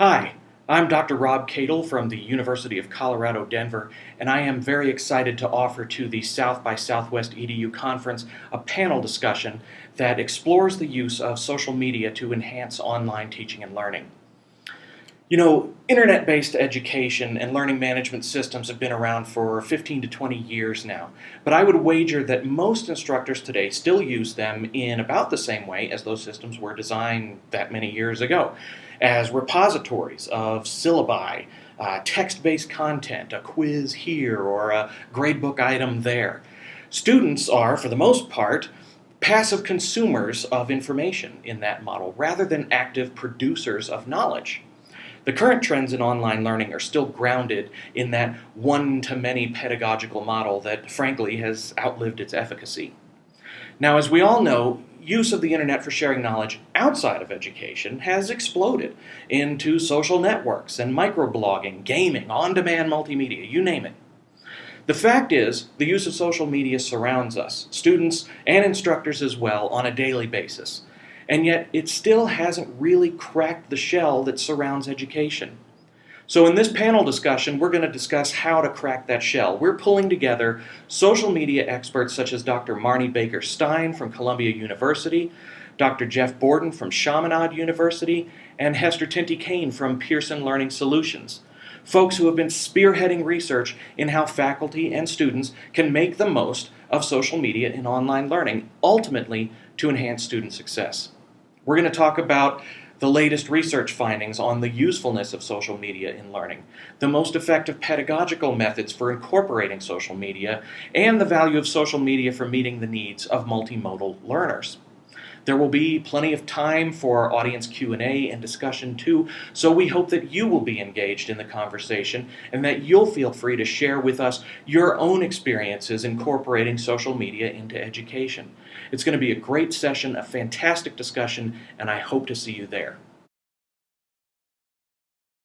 Hi, I'm Dr. Rob Cadle from the University of Colorado Denver, and I am very excited to offer to the South by Southwest EDU conference a panel discussion that explores the use of social media to enhance online teaching and learning. You know, internet-based education and learning management systems have been around for 15 to 20 years now, but I would wager that most instructors today still use them in about the same way as those systems were designed that many years ago as repositories of syllabi, uh, text-based content, a quiz here or a gradebook item there. Students are, for the most part, passive consumers of information in that model rather than active producers of knowledge. The current trends in online learning are still grounded in that one-to-many pedagogical model that, frankly, has outlived its efficacy. Now, as we all know, use of the internet for sharing knowledge outside of education has exploded into social networks and microblogging, gaming, on-demand multimedia, you name it. The fact is, the use of social media surrounds us, students and instructors as well, on a daily basis. And yet, it still hasn't really cracked the shell that surrounds education. So in this panel discussion, we're going to discuss how to crack that shell. We're pulling together social media experts such as Dr. Marni Baker Stein from Columbia University, Dr. Jeff Borden from Chaminade University, and Hester Tinti-Kane from Pearson Learning Solutions. Folks who have been spearheading research in how faculty and students can make the most of social media in online learning, ultimately to enhance student success. We're going to talk about the latest research findings on the usefulness of social media in learning, the most effective pedagogical methods for incorporating social media, and the value of social media for meeting the needs of multimodal learners. There will be plenty of time for audience Q&A and discussion too, so we hope that you will be engaged in the conversation and that you'll feel free to share with us your own experiences incorporating social media into education. It's going to be a great session, a fantastic discussion, and I hope to see you there.